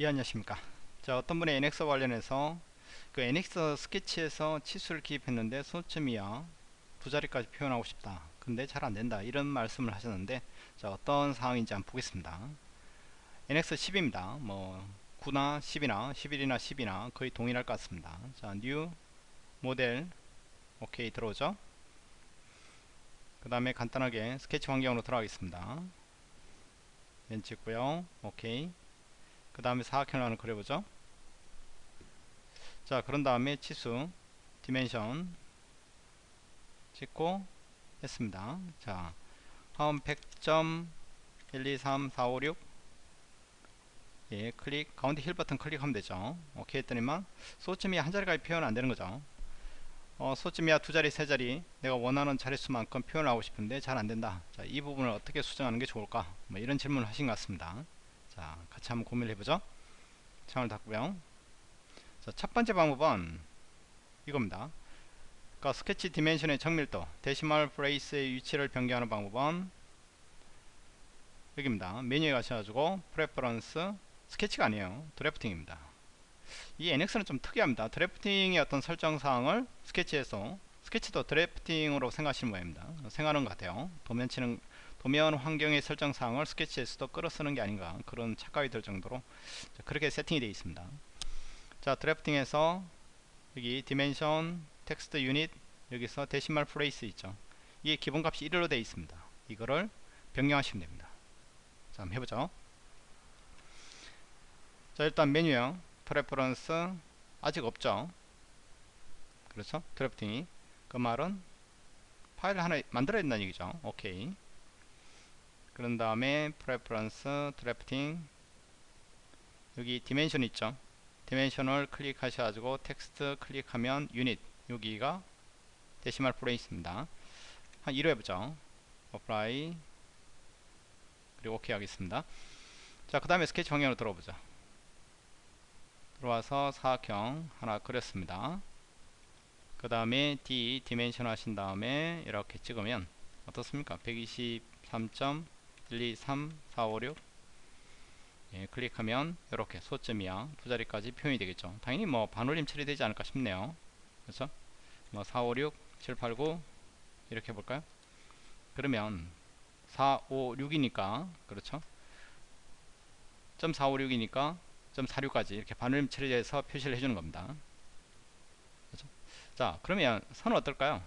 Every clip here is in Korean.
예 안녕하십니까. 자 어떤 분이 NX 관련해서 그 NX 스케치에서 치수를 기입했는데 소수점 이하. 두 자리까지 표현하고 싶다. 근데 잘 안된다. 이런 말씀을 하셨는데 자 어떤 상황인지 한번 보겠습니다. NX 10입니다. 뭐 9나 10이나 11이나 10이나 거의 동일할 것 같습니다. 자 new model. 오케이 들어오죠? 그 다음에 간단하게 스케치 환경으로 들어가겠습니다. 면 찍고요. 오케이 그 다음에 사각형을 하나 그려보죠. 자 그런 다음에 치수 dimension 찍고 했습니다. 자 화음 100.123456 예, 클릭 가운데 휠 버튼 클릭하면 되죠. 오케이 했더니만 소수점이 한 자리까지 표현 안 되는 거죠. 어, 소수점 이하 두 자리 세 자리. 내가 원하는 자릿수만큼 표현하고 싶은데 잘 안된다. 자, 이 부분을 어떻게 수정하는 게 좋을까? 뭐 이런 질문을 하신 것 같습니다 자 같이 한번 고민을 해보죠. 창을 닫고요. 자, 첫 번째 방법은 이겁니다. 그러니까 스케치 dimension의 정밀도 decimal place의 위치를 변경하는 방법은 여기입니다. 메뉴에 가셔가지고 preference 스케치가 아니에요. drafting입니다. 이 NX는 좀 특이합니다. drafting의 어떤 설정사항을 스케치에서 스케치도 drafting으로 생각하시는 모양입니다. 생각하는 것 같아요. 도면 치는 도면 환경의 설정 사항을 스케치에서도 끌어쓰는 게 아닌가 그런 착각이 들 정도로 그렇게 세팅이 되어 있습니다. 자 drafting에서 여기 dimension text unit 여기서 decimal place 있죠. 이게 기본값이 1로 되어 있습니다. 이거를 변경하시면 됩니다. 자 한번 해보죠. 자 일단 메뉴에 preference 아직 없죠? 그렇죠? drafting이. 그 말은 파일을 하나 만들어야 된다는 얘기죠. 오케이 그런 다음에 preference drafting 여기 dimension 있죠? dimension을 클릭하셔가지고 텍스트 클릭하면 유닛 여기가 decimal place입니다. 한 1로 해보죠. apply 그리고 오케이 하겠습니다. 자 그 다음에 스케치 방향으로 들어보죠. 들어와서 사각형 하나 그렸습니다. 그 다음에 D 디멘션 하신 다음에 이렇게 찍으면 어떻습니까 123.123.456 예, 클릭하면 이렇게 소점이야. 두 자리까지 표현이 되겠죠. 당연히 뭐 반올림 처리되지 않을까 싶네요. 그렇죠? 뭐 456 789 이렇게 해볼까요? 그러면 456이니까 그렇죠? 점 456이니까 점 46까지 이렇게 반올림 처리해서 표시를 해주는 겁니다. 그렇죠? 자 그러면 선은 어떨까요?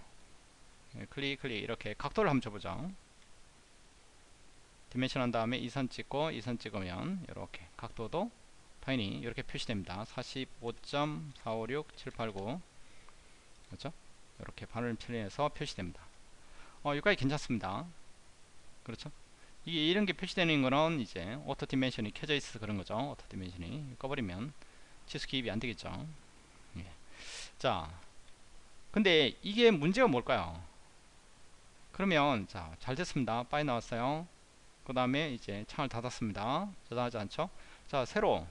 예, 클릭 클릭 이렇게 각도를 한번 줘보죠 dimension 한 다음에 이 선 찍고 이 선 찍으면 이렇게 각도도 당연히 이렇게 표시됩니다. 45.456789 그렇죠? 이렇게 반올림 처리해서 표시됩니다. 어 여기까지 괜찮습니다. 그렇죠? 이게 이런 게 표시되는 거는 이제 auto dimension이 켜져 있어서 그런 거죠. auto dimension이 꺼버리면 치수 기입이 안 되겠죠. 예. 자 근데 이게 문제가 뭘까요? 그러면 자 잘 됐습니다. 빠져 나왔어요 그 다음에 이제 창을 닫았습니다. 저장하지 않죠? 자 새로.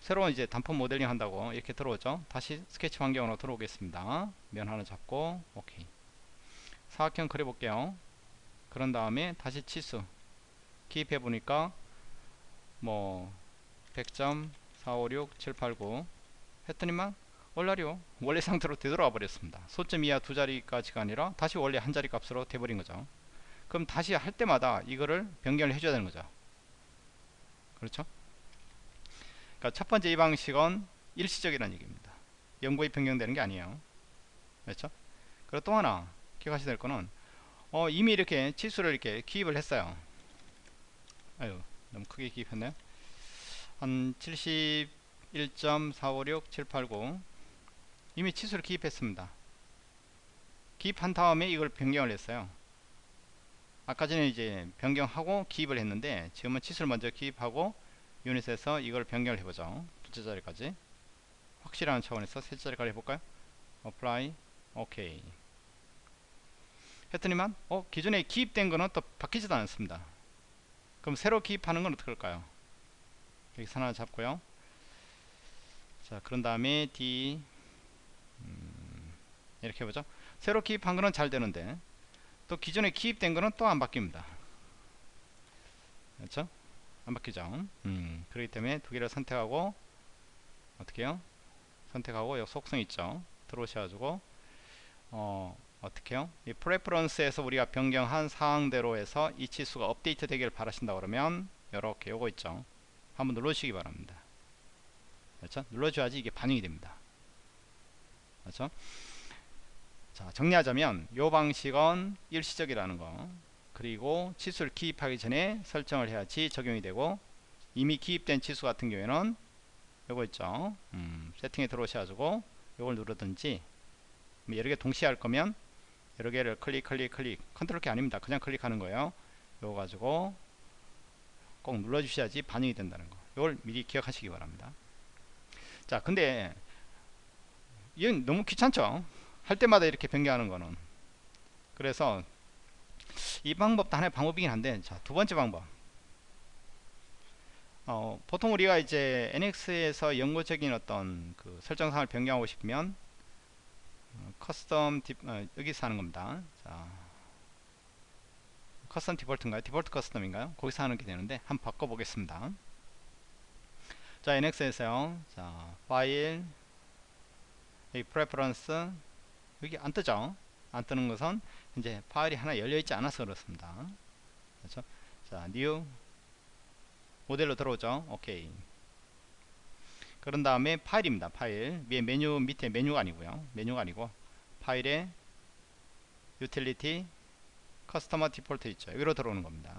새로운 이제 단품 모델링 한다고 이렇게 들어오죠? 다시 스케치 환경으로 들어오겠습니다. 면 하나 잡고 오케이. 사각형 그려볼게요. 그런 다음에 다시 치수. 기입해 보니까 뭐 100.456789 했더니만 원래요. 원래 상태로 되돌아와 버렸습니다. 소점 이하 두 자리까지가 아니라 다시 원래 한 자리 값으로 돼버린 거죠 그럼 다시 할 때마다 이거를 변경을 해줘야 되는 거죠. 그렇죠? 그러니까 첫 번째 이 방식은 일시적이라는 얘기입니다. 영구히 변경되는 게 아니에요. 그렇죠? 그리고 또 하나 기억하셔야 될 거는 어, 이미 이렇게 치수를 이렇게 기입을 했어요. 아유 너무 크게 기입했네요 한 71.456789 이미 치수를 기입했습니다. 기입한 다음에 이걸 변경을 했어요 아까 전에 이제 변경하고 기입을 했는데 지금은 치수를 먼저 기입하고 unit에서 이걸 변경을 해보죠. 둘째 자리까지. 확인하는 차원에서 셋째 자리까지 해볼까요? apply 오케이 했더니만? 어 기존에 기입된 거는 또 바뀌지도 않습니다. 그럼 새로 기입하는 건 어떻게 할까요? 여기 선 하나 잡고요. 자 그런 다음에 D. 음, 이렇게 해보죠. 새로 기입한 거는 잘 되는데 또 기존에 기입된 거는 또 안 바뀝니다. 그렇죠? 안 바뀌죠. 음, 그렇기 때문에 두 개를 선택하고 어떻게 해요? 선택하고 여기 속성 있죠? 들어오셔가지고 어 어떻게 해요? 이 preference에서 우리가 변경한 사항대로 해서 이 치수가 업데이트 되기를 바라신다 그러면 이렇게 요거 있죠? 한번 눌러주시기 바랍니다. 그렇죠? 눌러줘야지 이게 반영이 됩니다. 그렇죠 자 정리하자면 요 방식은 일시적이라는 거. 그리고 치수를 기입하기 전에 설정을 해야지 적용이 되고 이미 기입된 치수 같은 경우에는 요거 있죠. 음, 세팅에 들어오셔가지고 요걸 누르든지 뭐 여러 개 동시에 할 거면 여러 개를 클릭 클릭 클릭. 컨트롤 키 아닙니다. 그냥 클릭하는 거예요. 요거 가지고 꼭 눌러 주셔야지 반영이 된다는 거. 이걸 미리 기억하시기 바랍니다. 자 근데 이건 너무 귀찮죠 할 때마다 이렇게 변경하는 거는. 그래서 이 방법도 하나의 방법이긴 한데 자 두 번째 방법. 어, 보통 우리가 이제 NX에서 영구적인 어떤 그 설정사항을 변경하고 싶으면 어, custom de, 어, 여기서 하는 겁니다. 자 custom default인가요? default custom인가요? 거기서 하는 게 되는데 한번 바꿔 보겠습니다. 자 NX에서요. 자 파일 여기 preference 여기 안 뜨죠? 안 뜨는 것은 이제 파일이 하나 열려 있지 않아서 그렇습니다. 그렇죠? 자 new 모델로 들어오죠? 오케이 그런 다음에 파일입니다 파일. 위에 메뉴 밑에 메뉴가 아니고요. 메뉴가 아니고 파일에 utility customer default 있죠. 여기로 들어오는 겁니다.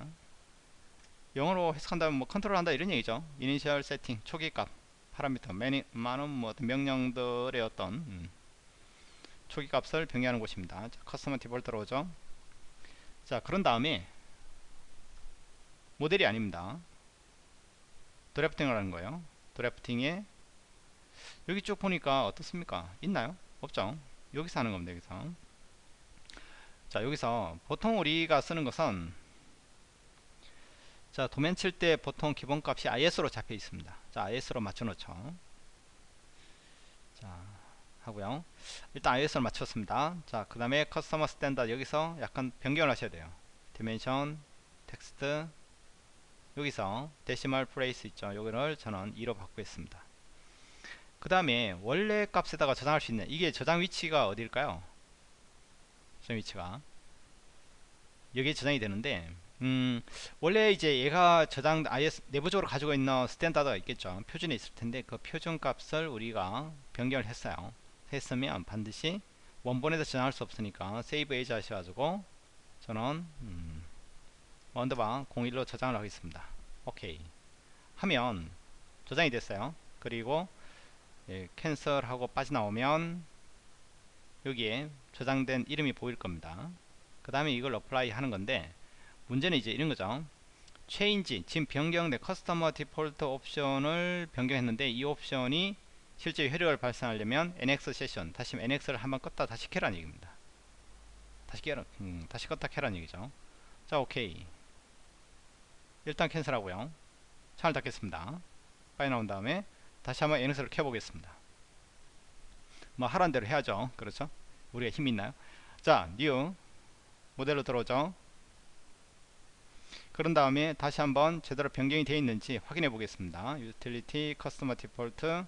영어로 해석한다면 뭐 컨트롤 한다 이런 얘기죠. initial setting 초기 값 파라미터 매니, 많은 뭐 명령들의 어떤 음, 초기 값을 변경하는 곳입니다. 자, 커스터머 디폴트 들어오죠. 자 그런 다음에 모델이 아닙니다. 드래프팅을 하는 거예요. 드래프팅에 여기 쭉 보니까 어떻습니까? 있나요? 없죠? 여기서 하는 겁니다 여기서. 자 여기서 보통 우리가 쓰는 것은 자 도면 칠 때 보통 기본값이 ISO로 잡혀 있습니다. 자 ISO로 맞춰 놓죠. 자 하고요. 일단 ISO로 맞췄습니다. 자 그 다음에 customer standard 여기서 약간 변경을 하셔야 돼요. dimension text 여기서 decimal place 있죠. 여기를 저는 2로 바꾸겠습니다. 그 다음에 원래 값에다가 저장할 수 있는 이게 저장 위치가 어딜까요? 저장 위치가 여기에 저장이 되는데 음, 원래 이제 얘가 저장 아예 내부적으로 가지고 있는 standard가 있겠죠. 표준에 있을 텐데 그 표준 값을 우리가 변경을 했어요 했으면 반드시 원본에서 저장할 수 없으니까 save as 하셔가지고 저는 음, underbar 01로 저장을 하겠습니다. 오케이. 하면 저장이 됐어요. 그리고 예, cancel하고 빠져나오면 여기에 저장된 이름이 보일 겁니다. 그 다음에 이걸 apply 하는 건데 문제는 이제 이런 거죠. change 지금 변경된 customer default 옵션을 변경했는데 이 옵션이 실제 효력을 발생하려면 NX session 다시 NX를 한번 껐다 다시 켜라는 얘기입니다. 다시 켜라 음, 다시 껐다 켜라는 얘기죠. 자 오케이. 일단 cancel하고요. 창을 닫겠습니다. 파이 나온 다음에 다시 한번 NX를 켜보겠습니다. 뭐 하란 대로 해야죠. 그렇죠? 우리가 힘이 있나요? 자 new 모델로 들어오죠. 그런 다음에 다시 한번 제대로 변경이 되어 있는지 확인해 보겠습니다. Utility customer default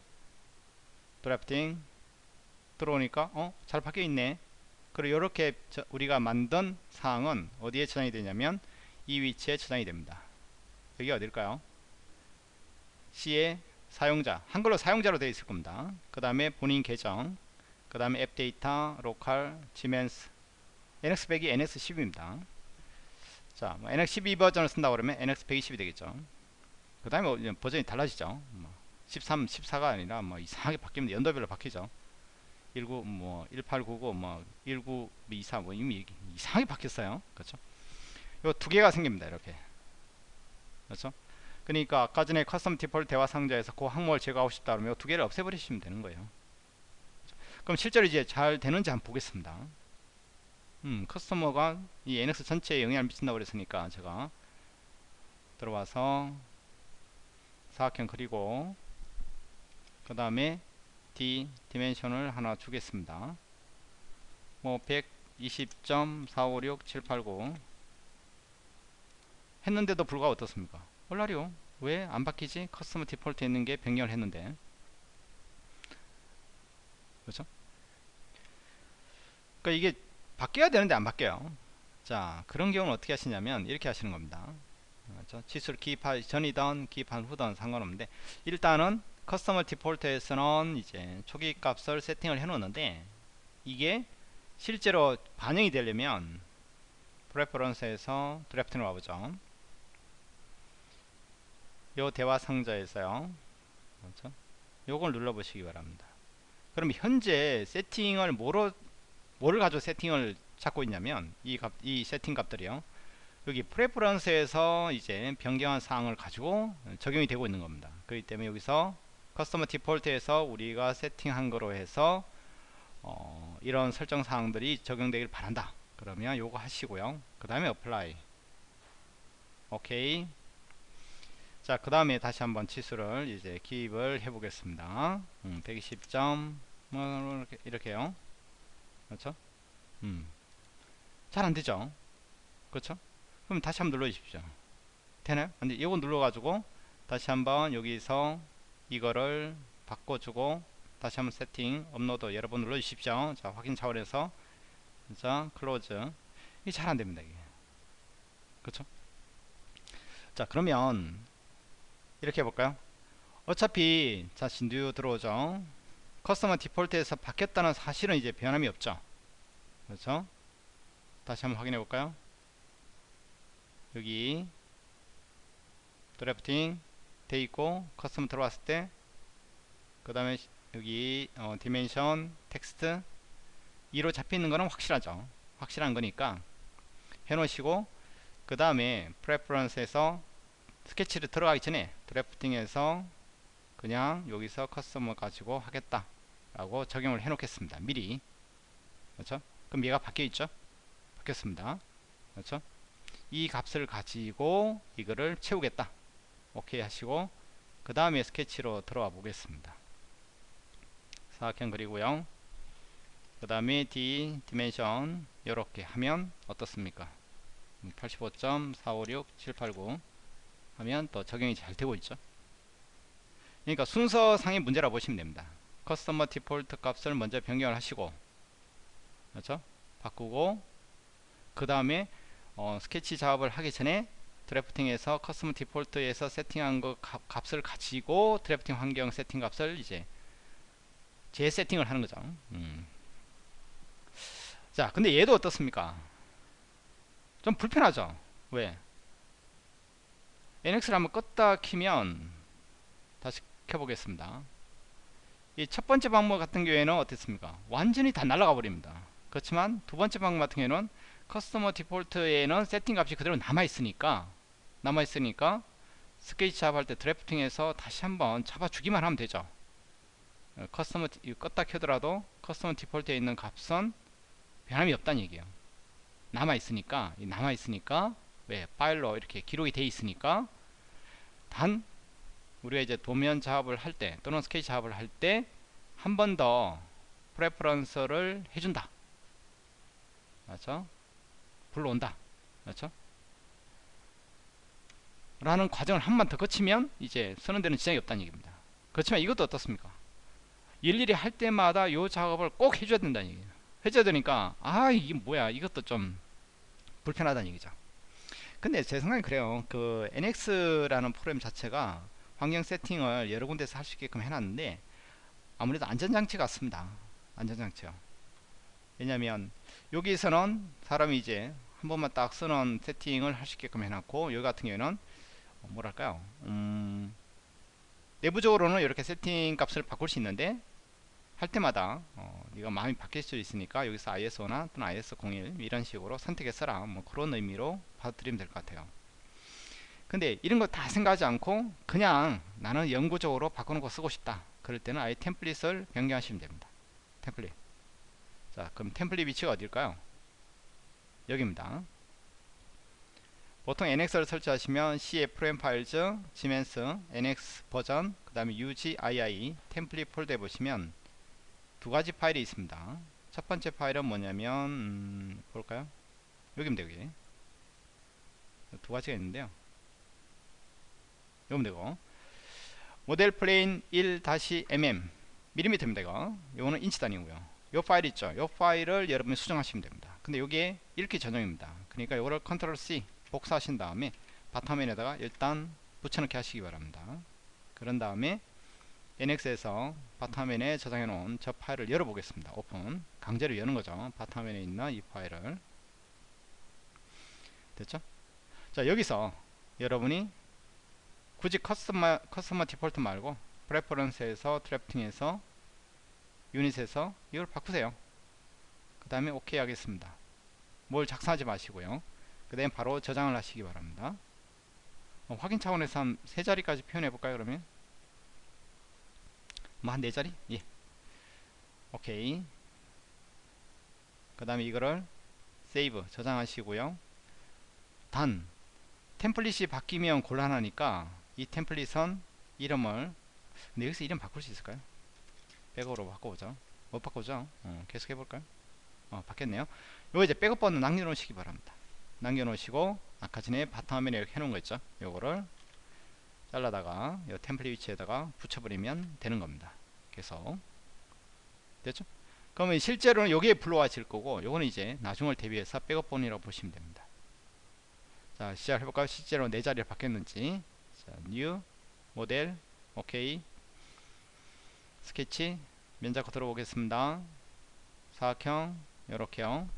드래프팅 들어오니까 어? 잘 바뀌어 있네. 그리고 이렇게 우리가 만든 사항은 어디에 저장이 되냐면 이 위치에 저장이 됩니다. 여기 어딜까요? C의 사용자 한글로 사용자로 되어 있을 겁니다. 그 다음에 본인 계정 그 다음에 app data local Siemens NX100이 NX10입니다. 자 뭐 NX12 버전을 쓴다 그러면 NX120이 되겠죠. 그 다음에 버전이 달라지죠. 뭐 13, 14가 아니라 뭐 이상하게 바뀌면 연도별로 바뀌죠 19, 뭐 1899, 뭐 1924, 뭐 이미 이상하게 바뀌었어요. 그렇죠? 요 두 개가 생깁니다. 이렇게. 그렇죠? 그러니까 아까 전에 customer default 대화 상자에서 그 항목을 제거하고 싶다 그러면 두 개를 없애버리시면 되는 거예요. 그럼 실제로 이제 잘 되는지 한번 보겠습니다. 음, customer가 이 NX 전체에 영향을 미친다고 그랬으니까 제가 들어와서 사각형 그리고 그 다음에 D 디멘션을 하나 주겠습니다. 뭐 120.456789 했는데도 불구하고 어떻습니까? 얼라리요. 왜안 바뀌지? 커스터머 디폴트 있는 게 변경을 했는데 그렇죠? 그러니까 이게 바뀌어야 되는데 안 바뀌어요 자 그런 경우는 어떻게 하시냐면 이렇게 하시는 겁니다 그렇죠? 치수를 기입하기 전이던 기입한 후든 상관없는데 일단은 커스터머 디폴트에서는 이제 초기 값을 세팅을 해 놓는데 이게 실제로 반영이 되려면 preference에서 draft로 와보죠. 요 대화 상자에서요. 그렇죠? 요걸 눌러 보시기 바랍니다. 그럼 현재 세팅을 뭐로 뭐를 가지고 세팅을 찾고 있냐면 이 값, 이 세팅 값들이요. 여기 preference에서 이제 변경한 사항을 가지고 적용이 되고 있는 겁니다. 그렇기 때문에 여기서 커스터머 디폴트에서 우리가 세팅한 거로 해서 어, 이런 설정 사항들이 적용되길 바란다. 그러면 요거 하시고요. 그 다음에 apply. 오케이 자 그 다음에 다시 한번 치수를 이제 기입을 해 보겠습니다. 음, 120점. 뭐 이렇게, 이렇게요. 그렇죠? 음. 잘 안되죠? 그렇죠? 그럼 다시 한번 눌러 주십시오. 되나요? 근데 이거 눌러 가지고 다시 한번 여기서 이거를 바꿔주고 다시 한번 세팅 업로드 여러 번 눌러 주십시오. 자 확인 차원에서. 자 클로즈. 이게 잘 안됩니다 이게. 그렇죠? 자 그러면 이렇게 해볼까요? 어차피 자 진듀 들어오죠. 커스터머 디폴트에서 바뀌었다는 사실은 이제 변함이 없죠. 그렇죠? 다시 한번 확인해 볼까요? 여기. drafting 돼 있고 custom 들어왔을 때 그 다음에 여기 어, dimension 텍스트 2로 잡혀있는 거는 확실하죠. 확실한 거니까 해 놓으시고 그 다음에 preference에서 스케치를 들어가기 전에 drafting에서 그냥 여기서 custom을 가지고 하겠다 라고 적용을 해 놓겠습니다. 미리. 그렇죠? 그럼 얘가 바뀌어 있죠? 바뀌었습니다. 그렇죠? 이 값을 가지고 이거를 채우겠다 오케이 하시고 그 다음에 스케치로 들어와 보겠습니다. 사각형 그리고요 그 다음에 D dimension 이렇게 하면 어떻습니까? 85.456789 하면 또 적용이 잘 되고 있죠. 그러니까 순서상의 문제라 보시면 됩니다. customer default 값을 먼저 변경을 하시고 그렇죠? 바꾸고 그 다음에 어, 스케치 작업을 하기 전에 drafting에서 customer default에서 세팅한 거 값, 값을 가지고 drafting 환경 세팅 값을 이제 재세팅을 하는 거죠. 음. 자, 근데 얘도 어떻습니까? 좀 불편하죠? 왜? NX를 한번 껐다 키면 다시 켜보겠습니다. 이 첫 번째 방법 같은 경우에는 어떻습니까? 완전히 다 날아가 버립니다. 그렇지만 두 번째 방법 같은 경우에는 customer default에는 세팅 값이 그대로 남아 있으니까 남아 있으니까 스케치 작업할 때 drafting에서 다시 한번 잡아주기만 하면 되죠. 어, customer 껐다 켜더라도 customer default에 있는 값은 변함이 없다는 얘기예요. 남아 있으니까 남아 있으니까 왜 파일로 이렇게 기록이 돼 있으니까 단 우리가 이제 도면 작업을 할 때 또는 스케치 작업을 할 때 한 번 더 preference를 해준다. 맞죠? 불러온다. 그렇죠 라는 과정을 한 번 더 거치면 이제 쓰는 데는 지장이 없다는 얘기입니다. 그렇지만 이것도 어떻습니까? 일일이 할 때마다 이 작업을 꼭 해줘야 된다는 얘기예요. 해줘야 되니까 아 이게 뭐야? 이것도 좀 불편하다는 얘기죠. 근데 제 생각엔 그래요. 그 NX라는 프로그램 자체가 환경 세팅을 여러 군데서 할 수 있게끔 해놨는데 아무래도 안전장치 같습니다. 안전장치요. 왜냐면 여기서는 사람이 이제 한 번만 딱 쓰는 세팅을 할 수 있게끔 해놨고 여기 같은 경우에는 뭐랄까요? 음, 내부적으로는 이렇게 세팅 값을 바꿀 수 있는데 할 때마다 어, 네가 마음이 바뀔 수 있으니까 여기서 ISO나 또는 IS01 이런 식으로 선택해 써라. 뭐 그런 의미로 받아들이면 될 것 같아요. 근데 이런 거 다 생각하지 않고 그냥 나는 영구적으로 바꾸는 거 쓰고 싶다. 그럴 때는 아예 템플릿을 변경하시면 됩니다. 템플릿. 자 그럼 템플릿 위치가 어딜까요? 여기입니다 보통 NX를 설치하시면 Program Files, Siemens, NX 버전, 그 다음에 UGII 템플릿 폴더에 보시면 두 가지 파일이 있습니다. 첫 번째 파일은 뭐냐면 음, 볼까요? 여기입니다. 여기 두 가지가 있는데요. 이거면 되고 model plain 1-mm 밀리미터입니다 이거 이거는 인치 단위고요 요 파일 있죠 요 파일을 여러분이 수정하시면 됩니다 근데 요게 이렇게 전용입니다 그러니까 요거를 컨트롤 C 복사하신 다음에 바탕화면에다가 일단 붙여넣기 하시기 바랍니다. 그런 다음에 NX에서 바탕화면에 저장해 놓은 저 파일을 열어 보겠습니다. 오픈. 강제로 여는 거죠. 바탕화면에 있는 이 파일을. 됐죠? 자 여기서 여러분이 굳이 customer, customer default 말고 preference에서 drafting에서 unit에서 이걸 바꾸세요. 그 다음에 오케이 하겠습니다. 뭘 작성하지 마시고요 그 다음에 바로 저장을 하시기 바랍니다. 어, 확인 차원에서 한 세 자리까지 표현해 볼까요 그러면? 뭐한 네 자리? 예. 오케이. 그 다음에 이거를 세이브 저장하시고요. 단 템플릿이 바뀌면 곤란하니까 이 템플릿은 이름을 근데 여기서 이름 바꿀 수 있을까요? 백업으로 바꿔보죠. 못 바꾸죠? 어, 계속 해볼까요? 어, 바뀌었네요. 요거 이제 백업 번호 남겨놓으시기 바랍니다 남겨놓으시고 아까 전에 바탕화면에 이렇게 해놓은 거 있죠? 요거를 잘라다가 요 템플릿 위치에다가 붙여버리면 되는 겁니다. 계속 됐죠? 그러면 실제로는 여기에 불러와질 거고 요거는 이제 나중을 대비해서 백업본이라고 보시면 됩니다. 자 시작을 해볼까요? 실제로 네 자리로 바뀌었는지. 자 new 모델 오케이 스케치 면 잡고 들어보겠습니다. 사각형 요렇게요.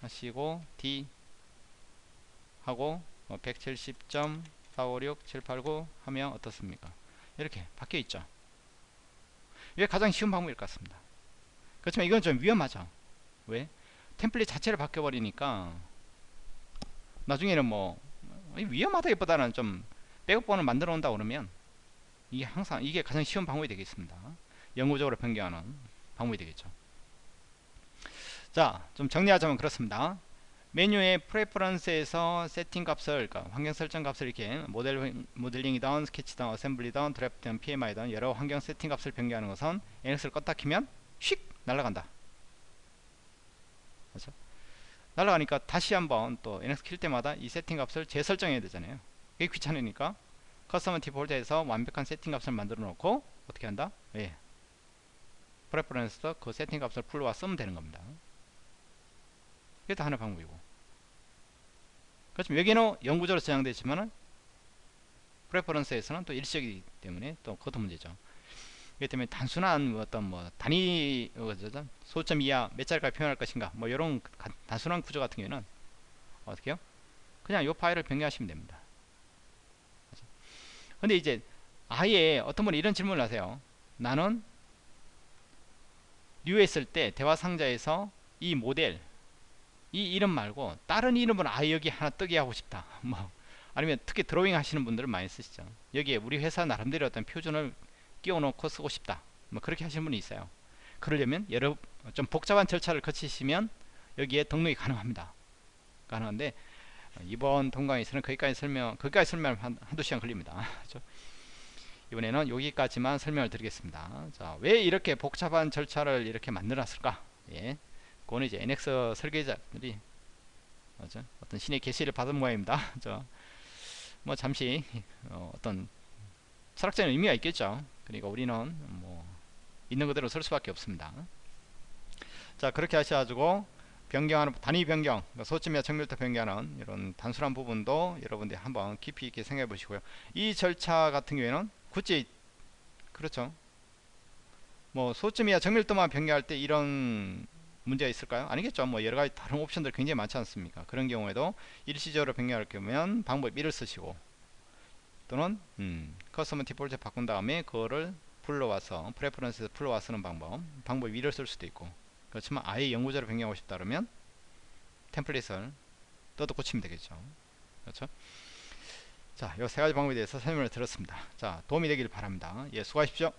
하시고 D 하고 170.456789 하면 어떻습니까? 이렇게 바뀌어 있죠. 이게 가장 쉬운 방법일 것 같습니다. 그렇지만 이건 좀 위험하죠. 왜? 템플릿 자체를 바뀌어 버리니까 나중에는 뭐 위험하다기보다는 좀 백업본을 만들어 온다 그러면 이게 항상 이게 가장 쉬운 방법이 되겠습니다. 영구적으로 변경하는 방법이 되겠죠. 자 좀 정리하자면 그렇습니다 메뉴의 preference에서 세팅 값을 그러니까 환경 설정 값을 이렇게 모델 모델링이든 스케치든 assembly든 draft든 PMI든 여러 환경 세팅 값을 변경하는 것은 NX를 껐다 키면 휙 날아간다 그렇죠? 날아가니까 다시 한번 또 NX 킬 때마다 이 세팅 값을 재설정해야 되잖아요 이게 귀찮으니까 custom default에서 완벽한 세팅 값을 만들어 놓고 어떻게 한다? 예. preference도 그 세팅 값을 불러와 쓰면 되는 겁니다. 이게 다 하나의 방법이고. 그렇지만 여기는 영구적으로 저장되어 있지만은 preference에서는 또 일시적이기 때문에 또 그것도 문제죠. 그렇기 때문에 단순한 뭐 어떤 뭐 단위 소수점 이하 몇 자리까지 표현할 것인가 뭐 이런 단순한 구조 같은 경우는 어떻게요? 그냥 이 파일을 변경하시면 됩니다. 근데 이제 아예 어떤 분이 이런 질문을 하세요. 나는 new 했을 때 대화 상자에서 이 모델 이 이름 말고 다른 이름을 아예 여기 하나 뜨게 하고 싶다. 뭐 아니면 특히 드로잉 하시는 분들은 많이 쓰시죠. 여기에 우리 회사 나름대로 어떤 표준을 끼워 놓고 쓰고 싶다. 뭐 그렇게 하시는 분이 있어요. 그러려면 여러 좀 복잡한 절차를 거치시면 여기에 등록이 가능합니다. 가능한데 이번 동강에서는 거기까지 설명 거기까지 설명 한, 한두 시간 걸립니다 그렇죠? 이번에는 여기까지만 설명을 드리겠습니다 자, 왜 이렇게 복잡한 절차를 이렇게 만들었을까 예. 그거는 이제 NX 설계자들이 그렇죠? 어떤 신의 계시를 받은 모양입니다. 뭐 잠시 어, 떤 철학적인 의미가 있겠죠. 그러니까 우리는 뭐 있는 그대로 설 수밖에 없습니다. 자 그렇게 하셔가지고 변경하는 단위 변경 그러니까 소점이나 정밀도 변경하는 이런 단순한 부분도 여러분들이 한번 깊이 있게 생각해 보시고요. 이 절차 같은 경우에는 굳이 그렇죠. 뭐 소점이나 정밀도만 변경할 때 이런 문제가 있을까요? 아니겠죠. 뭐 여러 가지 다른 옵션들 굉장히 많지 않습니까? 그런 경우에도 일시적으로 변경할 경우면 방법 1을 쓰시고 또는 음, custom default 바꾼 다음에 그거를 불러와서 preference에서 불러와 쓰는 방법 방법 2를 쓸 수도 있고 그렇지만 아예 영구적으로 변경하고 싶다 그러면 템플릿을 뜯어고치면 되겠죠 그렇죠 자, 이 세 가지 방법에 대해서 설명을 드렸습니다. 자, 도움이 되길 바랍니다. 예, 수고하십시오.